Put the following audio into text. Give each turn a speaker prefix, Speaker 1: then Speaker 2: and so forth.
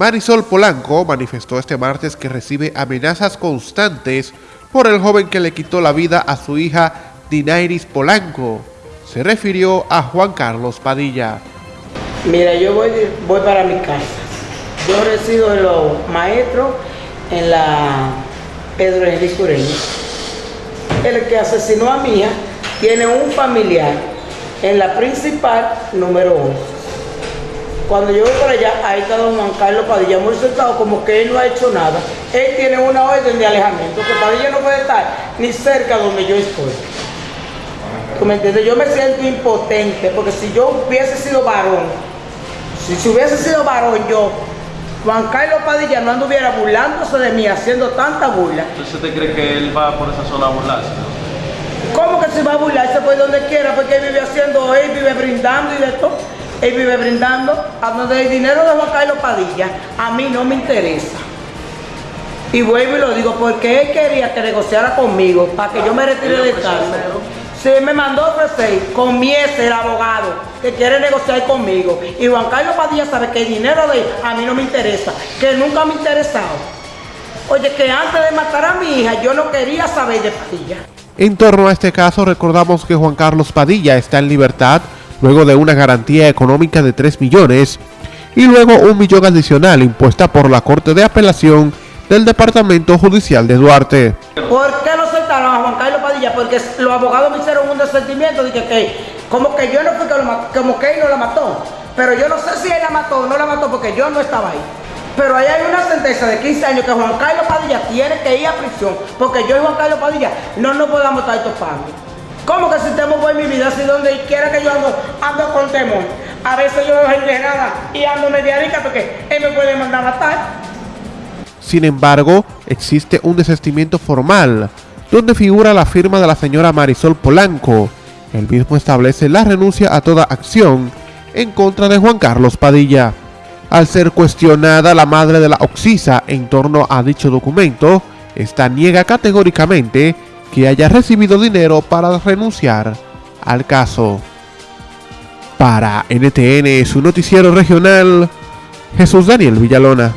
Speaker 1: Marisol Polanco manifestó este martes que recibe amenazas constantes por el joven que le quitó la vida a su hija Dinairis Polanco. Se refirió a Juan Carlos Padilla.
Speaker 2: Mira, yo voy, voy para mi casa. Yo resido en los maestros en la Pedro Henry Sureño. El que asesinó a mi hija tiene un familiar en la principal número 11 cuando yo voy por allá, ahí está don Juan Carlos Padilla muy sentado como que él no ha hecho nada. Él tiene una orden de alejamiento, que Padilla no puede estar ni cerca donde yo estoy. ¿Tú me entiendes? Yo me siento impotente, porque si yo hubiese sido varón, si, hubiese sido varón yo, Juan Carlos Padilla no anduviera burlándose de mí, haciendo tanta burla.
Speaker 3: ¿Entonces usted cree que él va por esa zona a burlarse?
Speaker 2: ¿Cómo que se va a burlarse por donde quiera? Porque él vive haciendo, él vive brindando y de todo él vive brindando, a donde el dinero de Juan Carlos Padilla, a mí no me interesa. Y vuelvo y lo digo, porque él quería que negociara conmigo para que yo me retire del caso. Sí, me mandó a ofrecer con el abogado, que quiere negociar conmigo. Y Juan Carlos Padilla sabe que el dinero de él a mí no me interesa, que nunca me ha interesado. Oye, que antes de matar a mi hija yo no quería saber de Padilla.
Speaker 1: En torno a este caso recordamos que Juan Carlos Padilla está en libertad luego de una garantía económica de 3 millones y luego un millón adicional impuesta por la Corte de Apelación del Departamento Judicial de Duarte.
Speaker 2: ¿Por qué no soltaron a Juan Carlos Padilla? Porque los abogados me hicieron un desentimiento de que, como que yo no fui que lo como que él no la mató. Pero yo no sé si él la mató o no la mató porque yo no estaba ahí. Pero ahí hay una sentencia de 15 años que Juan Carlos Padilla tiene que ir a prisión porque yo y Juan Carlos Padilla no nos podamos estar topando.
Speaker 1: Sin embargo, existe un desestimiento formal, donde figura la firma de la señora Marisol Polanco. El mismo establece la renuncia a toda acción en contra de Juan Carlos Padilla. Al ser cuestionada la madre de la Oxisa en torno a dicho documento, esta niega categóricamente que haya recibido dinero para renunciar al caso. Para NTN, su noticiero regional, Jesús Daniel Villalona.